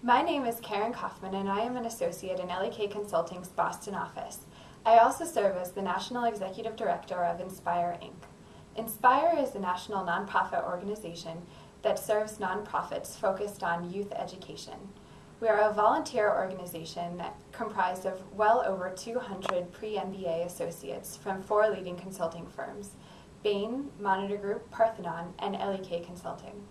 My name is Karen Kaufman, and I am an associate in LEK Consulting's Boston office. I also serve as the National Executive Director of Inspire Inc. Inspire is a national nonprofit organization that serves nonprofits focused on youth education. We are a volunteer organization comprised of well over 200 pre-MBA associates from four leading consulting firms, Bain, Monitor Group, Parthenon, and LEK Consulting.